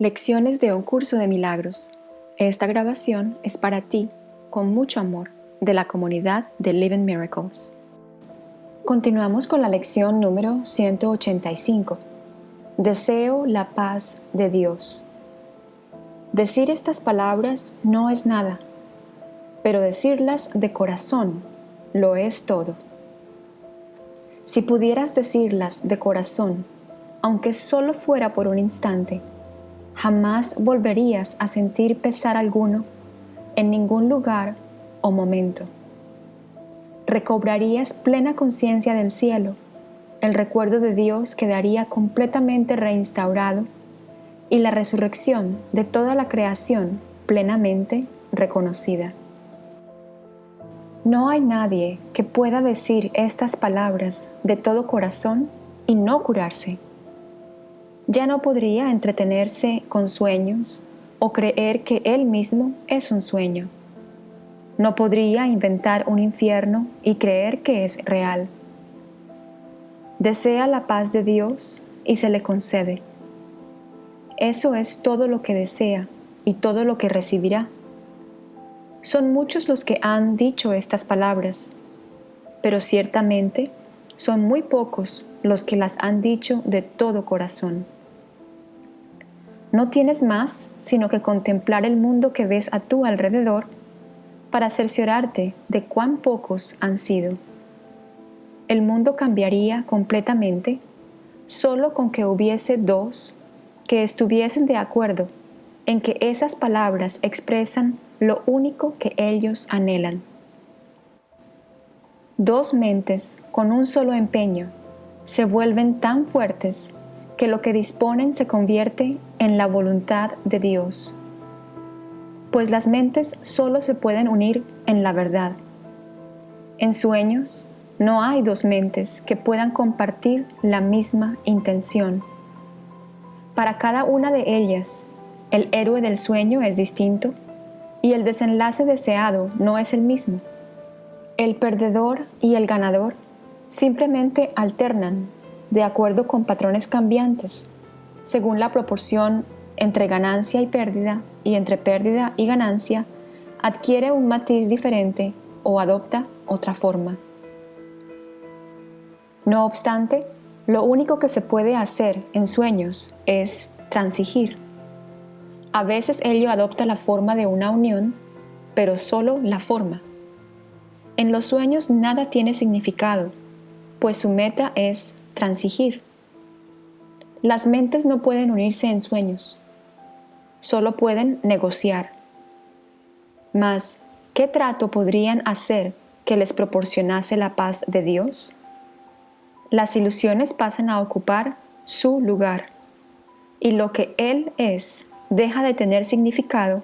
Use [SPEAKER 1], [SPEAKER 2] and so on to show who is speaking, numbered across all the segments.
[SPEAKER 1] Lecciones de un curso de milagros. Esta grabación es para ti, con mucho amor, de la comunidad de Living Miracles. Continuamos con la lección número 185. Deseo la paz de Dios. Decir estas palabras no es nada, pero decirlas de corazón lo es todo. Si pudieras decirlas de corazón, aunque solo fuera por un instante, jamás volverías a sentir pesar alguno en ningún lugar o momento. Recobrarías plena conciencia del cielo, el recuerdo de Dios quedaría completamente reinstaurado y la resurrección de toda la creación plenamente reconocida. No hay nadie que pueda decir estas palabras de todo corazón y no curarse ya no podría entretenerse con sueños o creer que él mismo es un sueño. No podría inventar un infierno y creer que es real. Desea la paz de Dios y se le concede. Eso es todo lo que desea y todo lo que recibirá. Son muchos los que han dicho estas palabras, pero ciertamente son muy pocos los que las han dicho de todo corazón. No tienes más sino que contemplar el mundo que ves a tu alrededor para cerciorarte de cuán pocos han sido. El mundo cambiaría completamente solo con que hubiese dos que estuviesen de acuerdo en que esas palabras expresan lo único que ellos anhelan. Dos mentes con un solo empeño se vuelven tan fuertes que lo que disponen se convierte en la voluntad de Dios. Pues las mentes solo se pueden unir en la verdad. En sueños no hay dos mentes que puedan compartir la misma intención. Para cada una de ellas, el héroe del sueño es distinto y el desenlace deseado no es el mismo. El perdedor y el ganador simplemente alternan de acuerdo con patrones cambiantes, según la proporción entre ganancia y pérdida y entre pérdida y ganancia, adquiere un matiz diferente o adopta otra forma. No obstante, lo único que se puede hacer en sueños es transigir. A veces ello adopta la forma de una unión, pero solo la forma. En los sueños nada tiene significado, pues su meta es transigir. Las mentes no pueden unirse en sueños, solo pueden negociar. Mas, ¿qué trato podrían hacer que les proporcionase la paz de Dios? Las ilusiones pasan a ocupar su lugar y lo que Él es deja de tener significado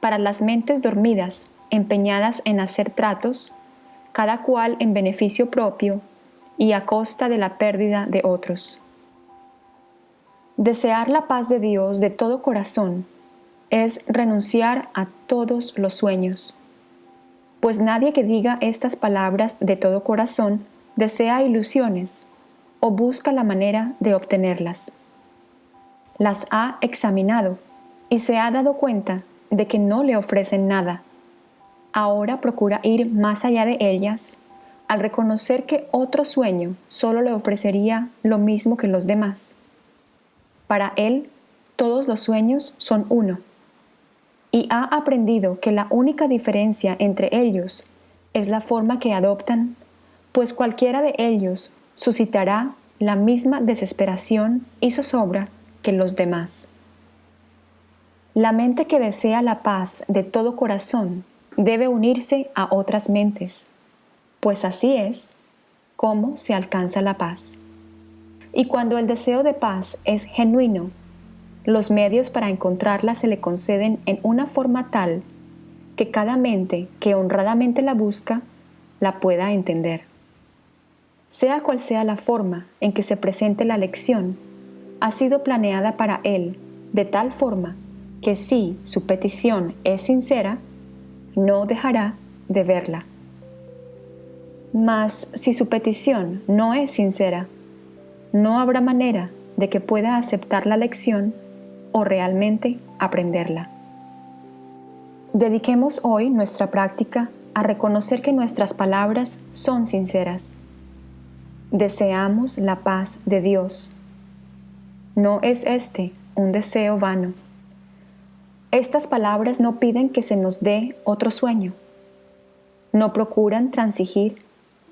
[SPEAKER 1] para las mentes dormidas empeñadas en hacer tratos, cada cual en beneficio propio y a costa de la pérdida de otros. Desear la paz de Dios de todo corazón es renunciar a todos los sueños, pues nadie que diga estas palabras de todo corazón desea ilusiones o busca la manera de obtenerlas. Las ha examinado y se ha dado cuenta de que no le ofrecen nada. Ahora procura ir más allá de ellas al reconocer que otro sueño solo le ofrecería lo mismo que los demás. Para él, todos los sueños son uno, y ha aprendido que la única diferencia entre ellos es la forma que adoptan, pues cualquiera de ellos suscitará la misma desesperación y zozobra que los demás. La mente que desea la paz de todo corazón debe unirse a otras mentes pues así es como se alcanza la paz. Y cuando el deseo de paz es genuino, los medios para encontrarla se le conceden en una forma tal que cada mente que honradamente la busca la pueda entender. Sea cual sea la forma en que se presente la lección, ha sido planeada para él de tal forma que si su petición es sincera, no dejará de verla. Mas si su petición no es sincera, no habrá manera de que pueda aceptar la lección o realmente aprenderla. Dediquemos hoy nuestra práctica a reconocer que nuestras palabras son sinceras. Deseamos la paz de Dios. No es este un deseo vano. Estas palabras no piden que se nos dé otro sueño. No procuran transigir,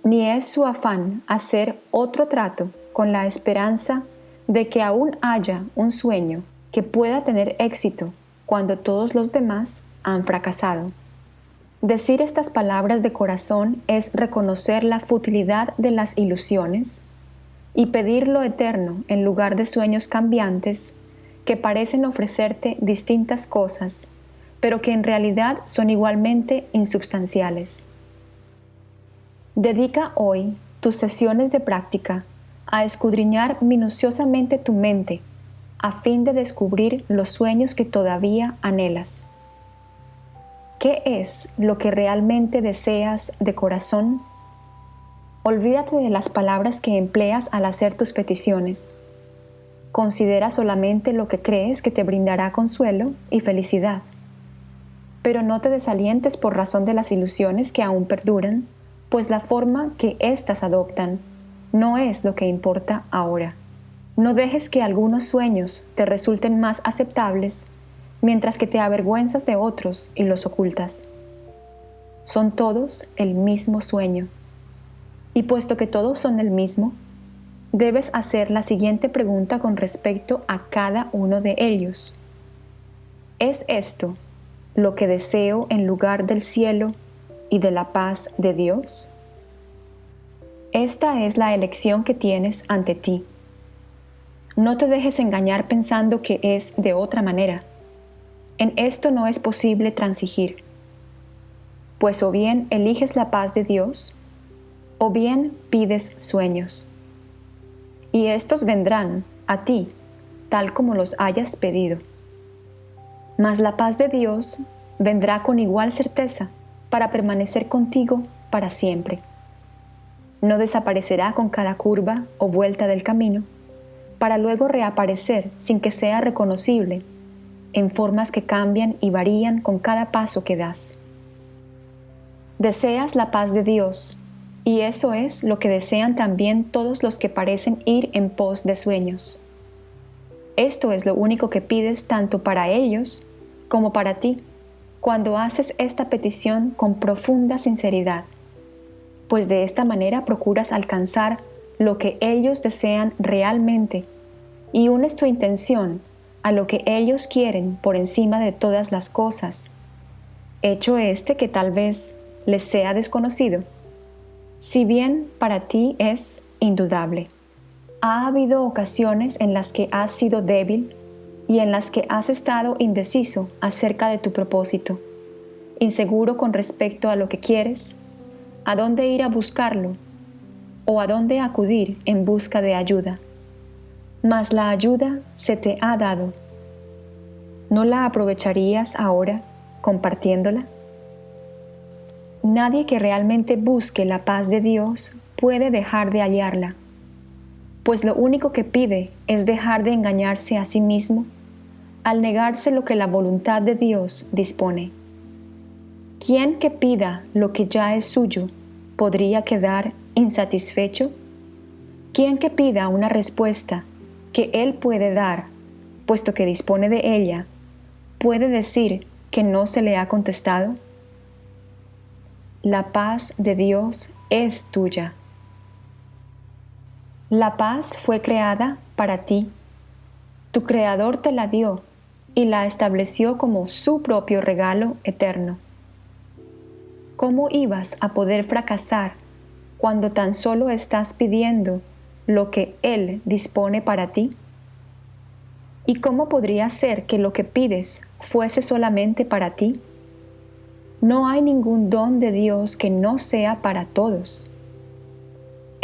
[SPEAKER 1] ni es su afán hacer otro trato con la esperanza de que aún haya un sueño que pueda tener éxito cuando todos los demás han fracasado. Decir estas palabras de corazón es reconocer la futilidad de las ilusiones y pedir lo eterno en lugar de sueños cambiantes que parecen ofrecerte distintas cosas, pero que en realidad son igualmente insubstanciales. Dedica hoy tus sesiones de práctica a escudriñar minuciosamente tu mente a fin de descubrir los sueños que todavía anhelas. ¿Qué es lo que realmente deseas de corazón? Olvídate de las palabras que empleas al hacer tus peticiones. Considera solamente lo que crees que te brindará consuelo y felicidad. Pero no te desalientes por razón de las ilusiones que aún perduran, pues la forma que éstas adoptan no es lo que importa ahora. No dejes que algunos sueños te resulten más aceptables mientras que te avergüenzas de otros y los ocultas. Son todos el mismo sueño. Y puesto que todos son el mismo, debes hacer la siguiente pregunta con respecto a cada uno de ellos. ¿Es esto lo que deseo en lugar del cielo y de la paz de Dios? Esta es la elección que tienes ante ti. No te dejes engañar pensando que es de otra manera. En esto no es posible transigir, pues o bien eliges la paz de Dios, o bien pides sueños. Y estos vendrán a ti, tal como los hayas pedido. Mas la paz de Dios vendrá con igual certeza para permanecer contigo para siempre. No desaparecerá con cada curva o vuelta del camino, para luego reaparecer sin que sea reconocible, en formas que cambian y varían con cada paso que das. Deseas la paz de Dios, y eso es lo que desean también todos los que parecen ir en pos de sueños. Esto es lo único que pides tanto para ellos como para ti cuando haces esta petición con profunda sinceridad, pues de esta manera procuras alcanzar lo que ellos desean realmente y unes tu intención a lo que ellos quieren por encima de todas las cosas, hecho este que tal vez les sea desconocido, si bien para ti es indudable. Ha habido ocasiones en las que has sido débil y en las que has estado indeciso acerca de tu propósito, inseguro con respecto a lo que quieres, a dónde ir a buscarlo o a dónde acudir en busca de ayuda mas la ayuda se te ha dado. ¿No la aprovecharías ahora compartiéndola? Nadie que realmente busque la paz de Dios puede dejar de hallarla, pues lo único que pide es dejar de engañarse a sí mismo al negarse lo que la voluntad de Dios dispone. ¿Quién que pida lo que ya es suyo podría quedar insatisfecho? ¿Quién que pida una respuesta que Él puede dar, puesto que dispone de ella, puede decir que no se le ha contestado? La paz de Dios es tuya. La paz fue creada para ti. Tu Creador te la dio y la estableció como su propio regalo eterno. ¿Cómo ibas a poder fracasar cuando tan solo estás pidiendo lo que Él dispone para ti? ¿Y cómo podría ser que lo que pides fuese solamente para ti? No hay ningún don de Dios que no sea para todos.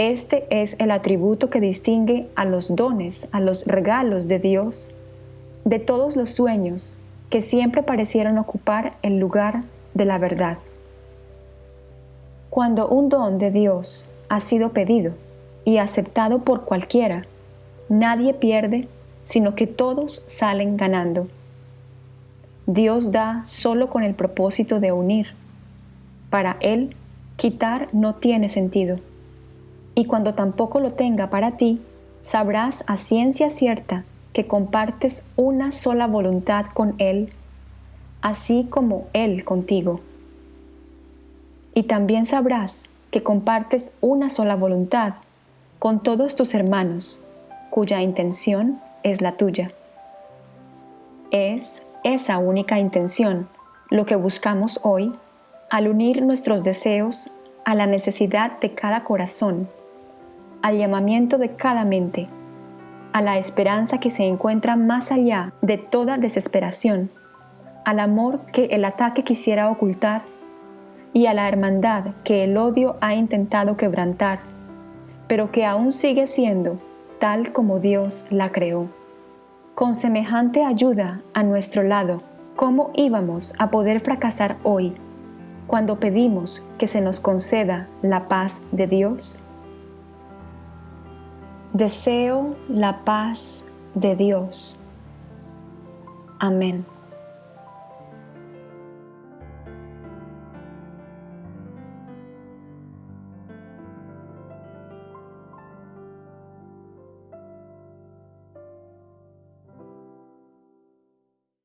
[SPEAKER 1] Este es el atributo que distingue a los dones, a los regalos de Dios, de todos los sueños que siempre parecieron ocupar el lugar de la verdad. Cuando un don de Dios ha sido pedido, y aceptado por cualquiera, nadie pierde, sino que todos salen ganando. Dios da solo con el propósito de unir. Para Él, quitar no tiene sentido. Y cuando tampoco lo tenga para ti, sabrás a ciencia cierta que compartes una sola voluntad con Él, así como Él contigo. Y también sabrás que compartes una sola voluntad con todos tus hermanos, cuya intención es la tuya. Es esa única intención lo que buscamos hoy al unir nuestros deseos a la necesidad de cada corazón, al llamamiento de cada mente, a la esperanza que se encuentra más allá de toda desesperación, al amor que el ataque quisiera ocultar y a la hermandad que el odio ha intentado quebrantar, pero que aún sigue siendo tal como Dios la creó. Con semejante ayuda a nuestro lado, ¿cómo íbamos a poder fracasar hoy cuando pedimos que se nos conceda la paz de Dios? Deseo la paz de Dios. Amén.